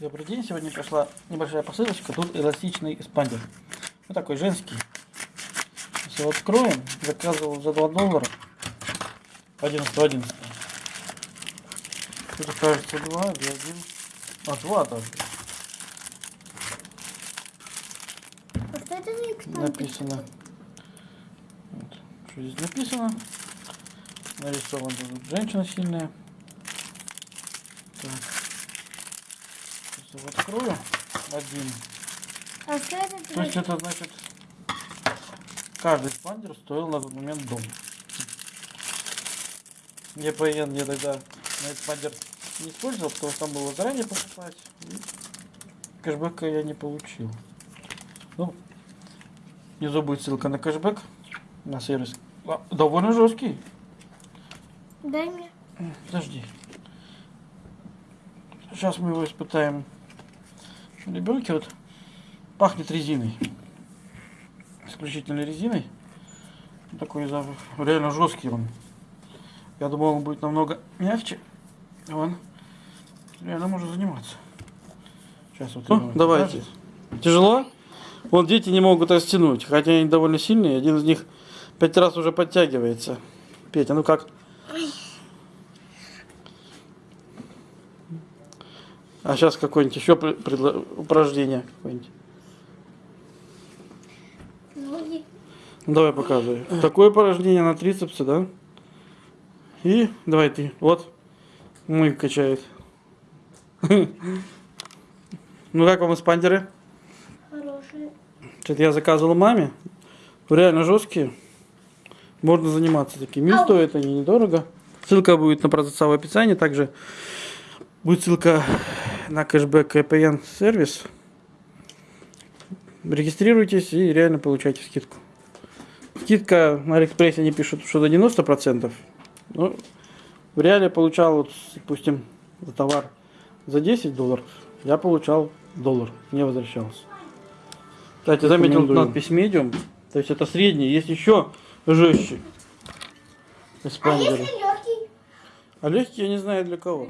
Добрый день, сегодня пришла небольшая посылочка, тут эластичный эспандер. Вот такой женский. Если его откроем, заказывал за 2 доллара. 11 11 Тут кажется 2 или 1. А, 2 даже. А что это за? Написано. Вот. Что здесь написано? Нарисована тут женщина сильная. Так. Сейчас его открою. Один. А что это То есть это значит, каждый спандер стоил на тот момент дом. ЕПН я тогда на этот спандер не использовал, потому что там было заранее покупать. И кэшбэка я не получил. Ну, внизу будет ссылка на кэшбэк, на сервис. А, довольно жесткий. Дай мне. Подожди. Сейчас мы его испытаем. Ребенке вот пахнет резиной. Исключительно резиной. Такой запах. Реально жесткий он. Я думал, он будет намного мягче. А Он реально может заниматься. Сейчас вот. Ну, давайте. Тяжело? Вон дети не могут растянуть, хотя они довольно сильные. Один из них пять раз уже подтягивается. Петя, ну как? А сейчас какое-нибудь еще упражнение какое-нибудь. Ноги. Давай показывай. Такое упражнение на трицепсы, да? И давай ты. Вот. Мой качает. Ну как вам эспандеры? Хорошие. Это я заказывал маме. Реально жесткие. Можно заниматься такими. И стоят они недорого. Ссылка будет на продавца в описании. Также будет ссылка на кэшбэк EPN сервис. Регистрируйтесь и реально получайте скидку. Скидка на Алиэкспрессе они пишут, что до 90%. Ну, в реале получал, вот, допустим, за товар за 10 долларов, я получал доллар, не возвращался. Кстати, заметил надпись medium, то есть это средний, есть еще жестче. А Эспандеры. если легкий? А легкий я не знаю для кого.